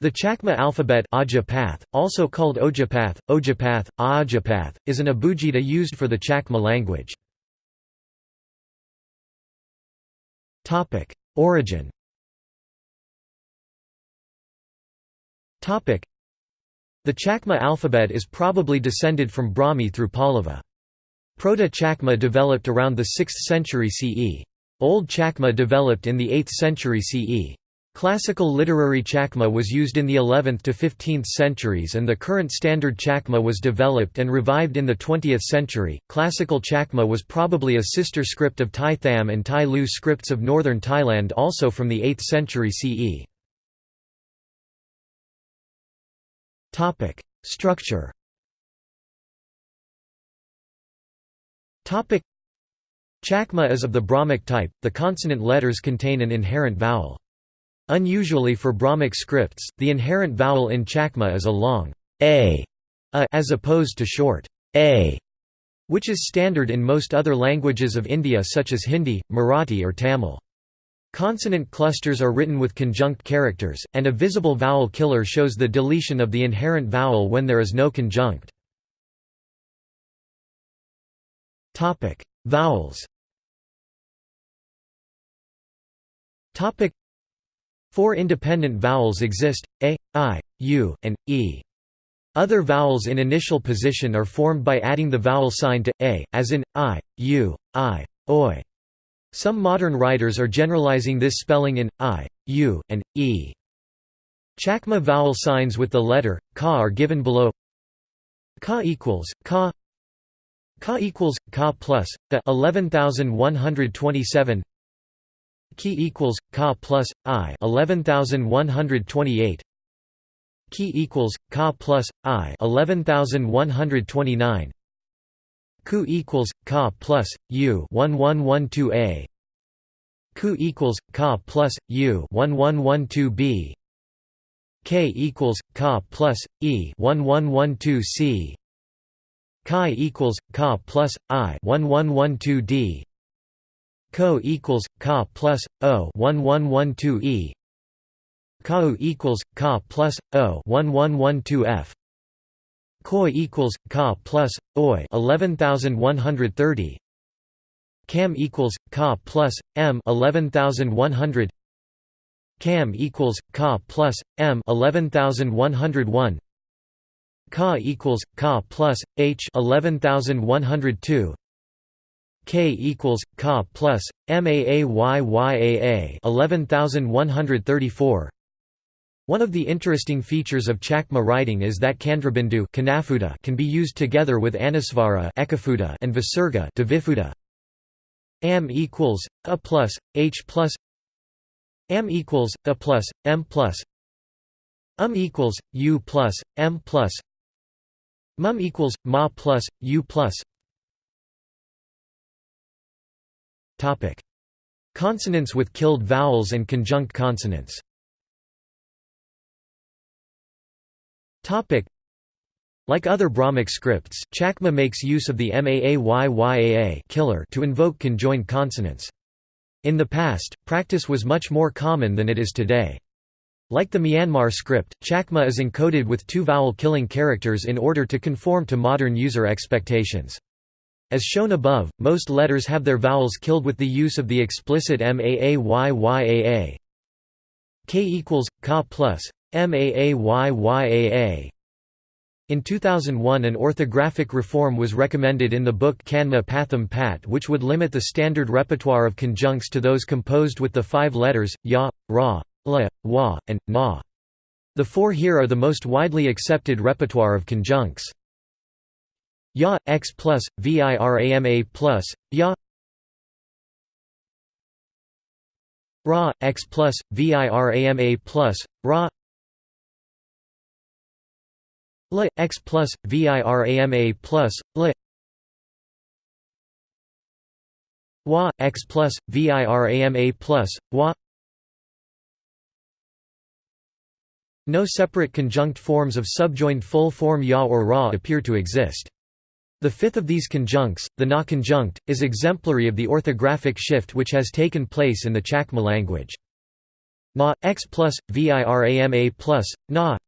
The Chakma alphabet Ajapath, also called Ojapath, Ojapath, Ajapath, is an abugida used for the Chakma language. Origin The Chakma alphabet is probably descended from Brahmi through Pallava. Proto-Chakma developed around the 6th century CE. Old Chakma developed in the 8th century CE. Classical literary Chakma was used in the 11th to 15th centuries and the current standard Chakma was developed and revived in the 20th century. Classical Chakma was probably a sister script of Tai Tham and Tai Lü scripts of northern Thailand also from the 8th century CE. Topic: Structure. Topic: Chakma is of the Brahmic type. The consonant letters contain an inherent vowel. Unusually for Brahmic scripts, the inherent vowel in Chakma is a long a, a as opposed to short a, which is standard in most other languages of India such as Hindi, Marathi or Tamil. Consonant clusters are written with conjunct characters, and a visible vowel killer shows the deletion of the inherent vowel when there is no conjunct. Vowels Four independent vowels exist, a, i, u, and e. Other vowels in initial position are formed by adding the vowel sign to a, as in i, u, i, oi. Some modern writers are generalizing this spelling in i, u, and e. Chakma vowel signs with the letter ka are given below. Ka equals ka. Ka equals ka plus the 11127 Key equals Ka plus I eleven thousand one hundred twenty eight Key equals Ka plus I eleven thousand one hundred twenty nine Ku equals Ka plus U one one one two A. Ku equals Ka plus U one one one two B. K equals Ka plus E one one one two C. Chi equals Ka plus I one one one two D Co equals Ka plus O one one one two E. Kau equals Ka plus O one one one two F. Koi equals Ka plus Oi eleven thousand one hundred thirty. Cam equals Ka plus M eleven thousand one hundred. Cam equals Ka plus M eleven thousand one hundred one. Ka equals Ka plus H eleven thousand one hundred two K equals Ka plus MAAYYAA 11134 One of the interesting features of Chakma writing is that Candrabindu can be used together with Anusvara and Visarga Am equals A plus H plus. Am equals A plus M plus. Um equals U plus M plus. Mum equals Ma plus U plus Topic: Consonants with killed vowels and conjunct consonants. Topic: Like other Brahmic scripts, Chakma makes use of the Maayyaa killer to invoke conjoined consonants. In the past, practice was much more common than it is today. Like the Myanmar script, Chakma is encoded with two vowel-killing characters in order to conform to modern user expectations. As shown above, most letters have their vowels killed with the use of the explicit MAAYYAA. K equals Ka plus MAAYYAA. In 2001 an orthographic reform was recommended in the book Kanma Patham Pat which would limit the standard repertoire of conjuncts to those composed with the five letters, ya, ra, la, wa, and na. The four here are the most widely accepted repertoire of conjuncts. Ya x plus virama plus Ya. Ra x plus virama plus Ra. La x plus virama plus La Wa x plus virama plus Wa. No separate conjunct forms of subjoined full form ya or ra appear to exist. The fifth of these conjuncts, the na conjunct, is exemplary of the orthographic shift which has taken place in the Chakma language. na x plus virama plus na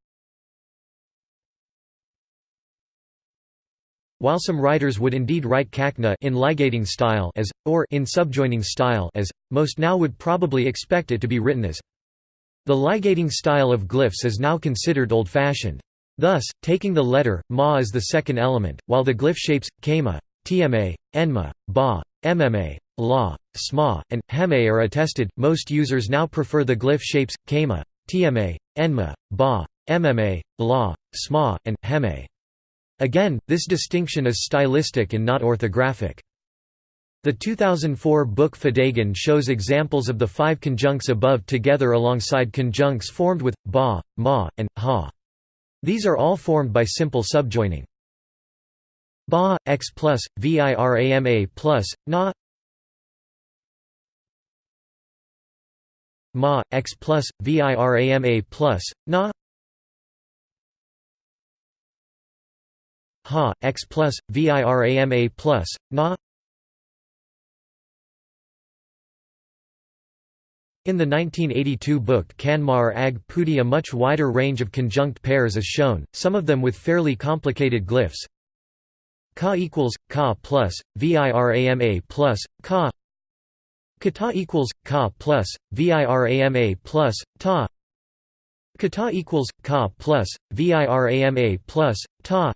While some writers would indeed write kakna in ligating style as, or in subjoining style as, most now would probably expect it to be written as. The ligating style of glyphs is now considered old-fashioned. Thus, taking the letter, ma as the second element, while the glyph shapes, kama, tma, enma, ba, mma, la, sma, and heme are attested, most users now prefer the glyph shapes, kama, tma, enma, ba, mma, la, sma, and heme. Again, this distinction is stylistic and not orthographic. The 2004 book Fidagan shows examples of the five conjuncts above together alongside conjuncts formed with ba, ma, and ha. These are all formed by simple subjoining. Ba, x plus, virama plus, na. Ma, x plus, virama plus, na. Ha, x plus, virama plus, na In the 1982 book Kanmar Ag Pudi a much wider range of conjunct pairs is shown, some of them with fairly complicated glyphs. Ka equals, Ka plus, virama plus, Ka. Kata equals, Ka plus, virama plus, Ta. Kata equals, Ka plus, virama plus, Ta.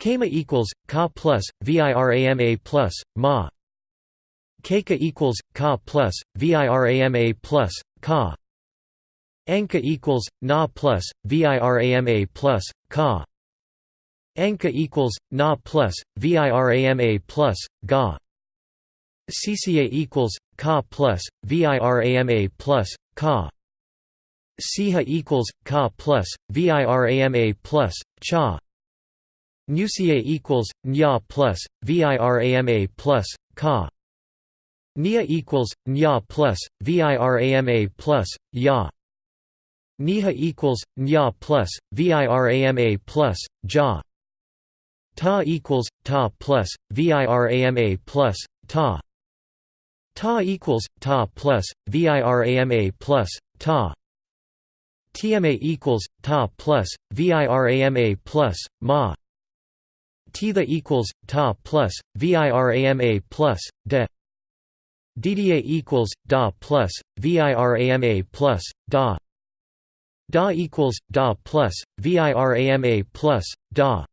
Kama equals Ka plus virama plus ma Keka equals Ka plus virama plus Ka Anka equals Na plus virama plus Ka Anka equals Na plus virama plus Ga CCA equals Ka plus virama plus Ka Siha equals Ka plus virama plus Cha Nuca equals nya plus virama plus ka. Nia equals nya plus virama plus ya. Niha equals nya plus virama plus ja. Ta equals ta plus virama plus ta. Ta equals ta plus virama plus ta. TMA equals ta plus virama plus ma Tha equals ta plus virama plus de DDA equals da plus virama plus da. Da equals da plus virama plus da.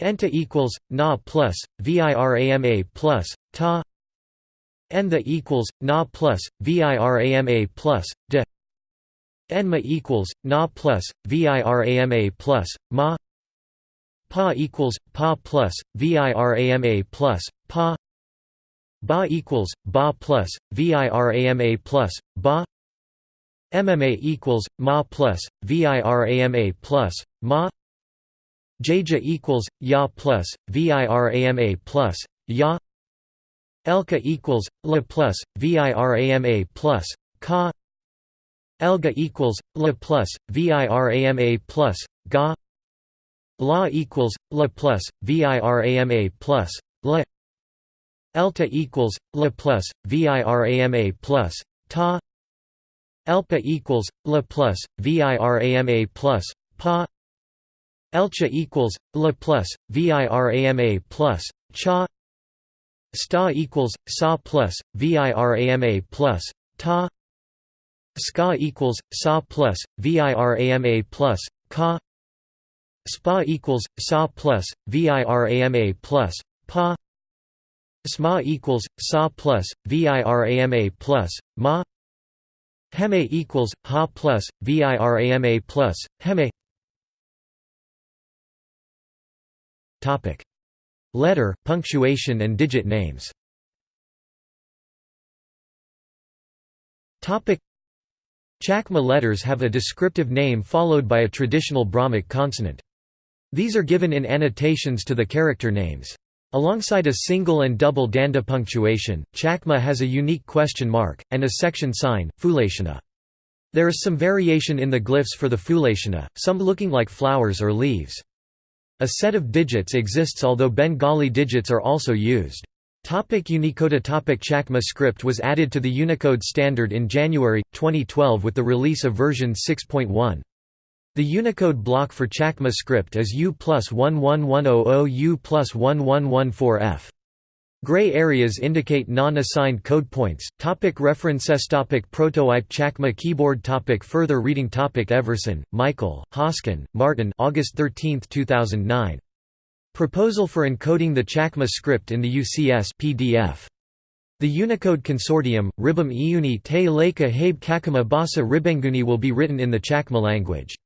Enta equals na plus virama plus ta. Entha equals na plus virama plus de. Enma equals na plus virama plus ma. Pa equals Pa plus VIRAMA plus Pa Ba equals Ba plus VIRAMA plus Ba. MMA equals Ma plus VIRAMA plus Ma. Jaja equals Ya plus VIRAMA plus Ya. Elka equals La plus VIRAMA plus Ka. Elga equals La plus VIRAMA plus Ga. La equals La plus VIRAMA plus La Elta equals La plus VIRAMA plus Ta. Elpa equals La plus VIRAMA plus Pa. Elcha equals La plus VIRAMA plus Cha. Sta equals Sa plus VIRAMA plus Ta. Ska equals Sa plus VIRAMA plus Ka. SPA equals SA plus VIRAMA plus PA SMA equals SA plus VIRAMA plus MA Heme equals HA plus VIRAMA plus Heme Topic. Letter, punctuation and digit names. Topic. Chakma letters have a descriptive name followed by a traditional Brahmic consonant. These are given in annotations to the character names. Alongside a single and double danda punctuation, Chakma has a unique question mark, and a section sign, Fulashana. There is some variation in the glyphs for the Fulashana, some looking like flowers or leaves. A set of digits exists although Bengali digits are also used. Topic Unicode Topic Chakma script was added to the Unicode standard in January, 2012 with the release of version 6.1. The Unicode block for Chakma script is U plus 11100 U plus 1114F. Gray areas indicate non-assigned code points. Topic references topic Prototype Chakma keyboard topic Further reading topic Everson, Michael, Hosken, Martin August 13, 2009. Proposal for encoding the Chakma script in the UCS PDF. The Unicode Consortium, Ribam Iuni te Leka Habe Kakama Basa Ribenguni will be written in the Chakma language.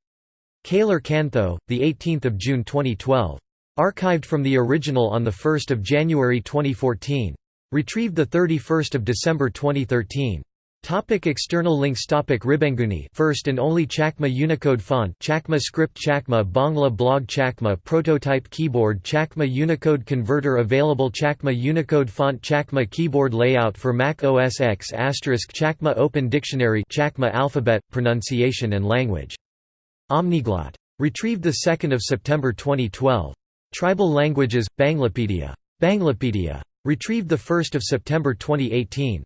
Kaler Kantho, 18 June 2012. Archived from the original on 1 January 2014. Retrieved 31 December 2013. Topic external links Topic Ribenguni first and only Chakma Unicode font Chakma script Chakma Bangla blog Chakma prototype keyboard Chakma Unicode converter available Chakma Unicode font Chakma keyboard layout for Mac OS X Chakma open dictionary Chakma alphabet pronunciation and language Omniglot retrieved 2 September 2012 Tribal languages Banglapedia. Banglapedia retrieved 1 September 2018